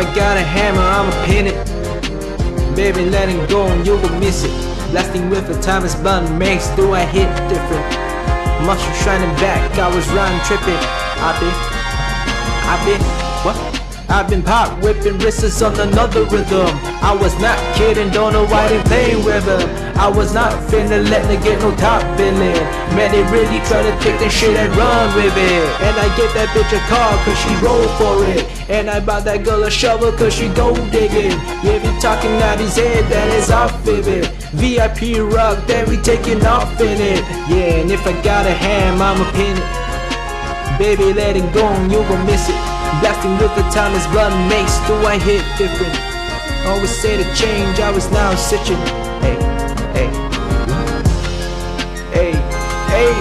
I got a hammer, I'ma pin it. Baby, let it go and you will miss it. Blasting with a time is makes do I hit different. Muscle shining back, I was run tripping. I been, I been, what? I've been pop whipping wrists on another rhythm. I was not kidding, don't know why they playing with him. I was not finna let them get no top billing. Man, they really try to take that shit and run with it. And I get that bitch a car cause she roll for it. And I bought that girl a shovel cause she go digging. Yeah, you talking out his head, that is off of it. VIP rock, then we taking off in it. Yeah, and if I got a ham, I'ma pin it. Baby, let it go and you gon' miss it. Blasting with the time is blood makes do I hit different. Always say to change, I was now switching. Hey, hey, hey, hey,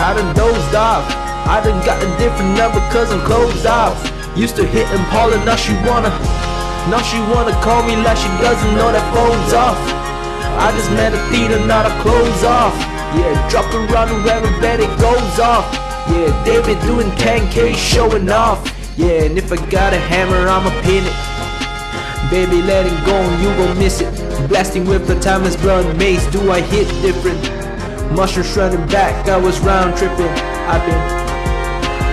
I done dozed off. I done got a different number cause I'm closed off. Used to hit Paula, now she wanna, now she wanna call me like she doesn't know that phone's off. I just met a theater, not a clothes off. Yeah, drop around the rabbit bed, it goes off. Yeah, David doing 10k showing off. Yeah, and if I got a hammer, I'ma pin it. Baby, let it go and you gon' miss it. Blasting with the timeless blood mace, do I hit different? Mushroom running back, I was round tripping. I've been,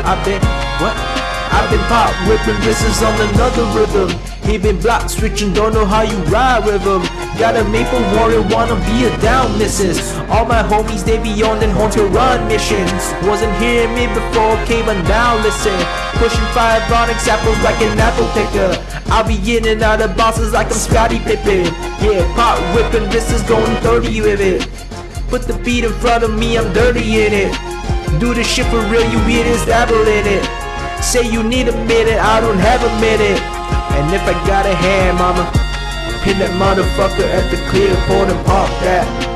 I've been, what? I've been pop whipping wrists on another rhythm. He been block switching, don't know how you ride with him. Got a maple warrior, wanna be a down missus. All my homies, they be on home to run missions. Wasn't hearing me before, came but now listen. Pushing five onyx apples like an apple picker. I'll be in and out of bosses like I'm Scottie Pippen. Yeah, pop whipping, this is going 30 with it. Put the beat in front of me, I'm dirty in it. Do the shit for real, you be this dabble in it. Say you need a minute, I don't have a minute. And if I got a hand, mama, pin that motherfucker at the clear and pop that.